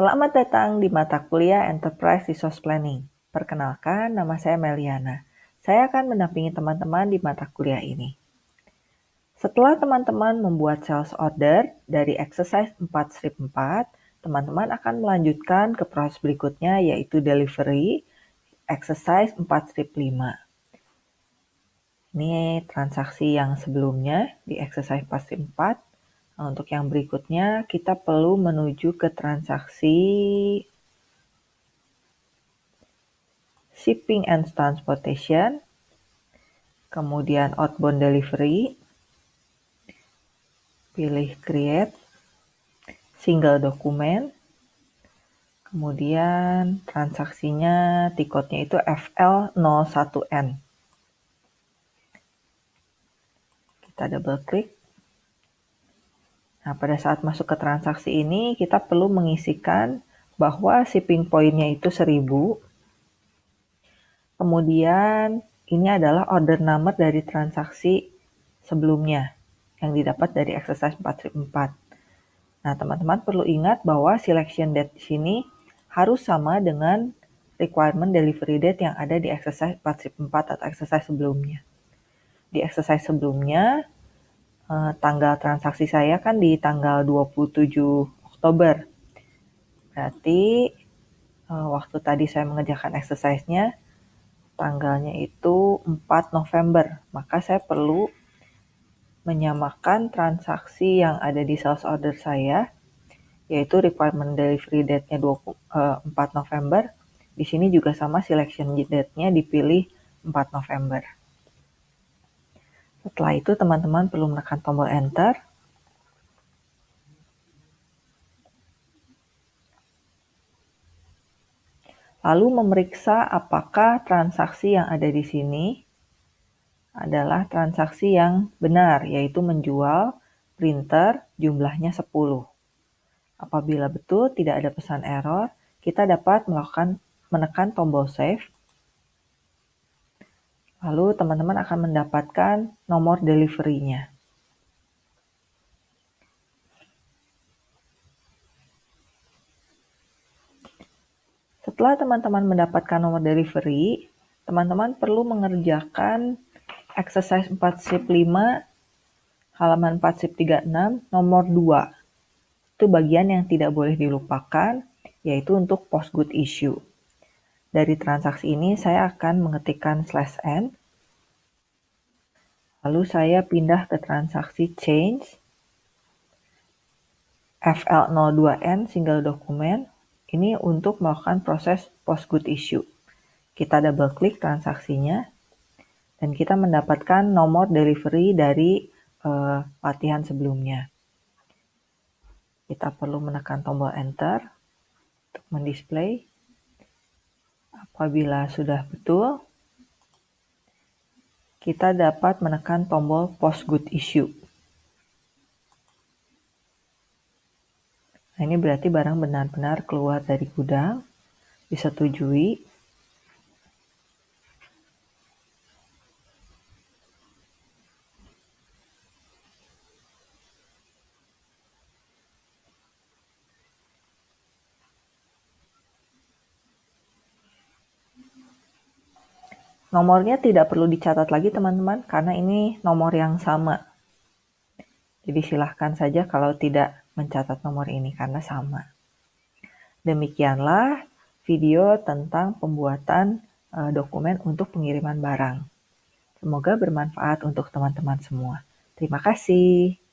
Selamat datang di mata kuliah Enterprise Resource Planning. Perkenalkan, nama saya Meliana. Saya akan mendampingi teman-teman di mata kuliah ini. Setelah teman-teman membuat sales order dari exercise 4 strip 4, teman-teman akan melanjutkan ke proses berikutnya yaitu delivery exercise 4 strip 5. Ini transaksi yang sebelumnya di exercise 4 strip 4 Nah, untuk yang berikutnya, kita perlu menuju ke transaksi shipping and transportation, kemudian outbound delivery, pilih create, single document, kemudian transaksinya tiketnya itu FL01N. Kita double klik. Nah, pada saat masuk ke transaksi ini, kita perlu mengisikan bahwa shipping point-nya itu 1000. Kemudian, ini adalah order number dari transaksi sebelumnya yang didapat dari exercise 4 4. Nah, teman-teman perlu ingat bahwa selection date di sini harus sama dengan requirement delivery date yang ada di exercise 4 4 atau exercise sebelumnya. Di exercise sebelumnya, uh, tanggal transaksi saya kan di tanggal 27 Oktober. Berarti uh, waktu tadi saya mengerjakan exercise-nya, tanggalnya itu 4 November. Maka saya perlu menyamakan transaksi yang ada di sales order saya, yaitu requirement delivery date-nya 4 eh, November. Di sini juga sama selection date-nya dipilih 4 November. Setelah itu teman-teman perlu menekan tombol enter. Lalu memeriksa apakah transaksi yang ada di sini adalah transaksi yang benar, yaitu menjual printer jumlahnya 10. Apabila betul tidak ada pesan error, kita dapat melakukan menekan tombol save Lalu teman-teman akan mendapatkan nomor delivery-nya. Setelah teman-teman mendapatkan nomor delivery, teman-teman perlu mengerjakan exercise 4 sip 5 halaman 4 sip 36 nomor 2. Itu bagian yang tidak boleh dilupakan, yaitu untuk post good issue. Dari transaksi ini saya akan mengetikkan slash n. Lalu saya pindah ke transaksi change. FL02N single document. Ini untuk melakukan proses post good issue. Kita double klik transaksinya. Dan kita mendapatkan nomor delivery dari uh, latihan sebelumnya. Kita perlu menekan tombol enter untuk mendisplay. Apabila sudah betul, kita dapat menekan tombol Post Good Issue. Nah, ini berarti barang benar-benar keluar dari gudang, disetujui, Nomornya tidak perlu dicatat lagi teman-teman, karena ini nomor yang sama. Jadi silahkan saja kalau tidak mencatat nomor ini karena sama. Demikianlah video tentang pembuatan uh, dokumen untuk pengiriman barang. Semoga bermanfaat untuk teman-teman semua. Terima kasih.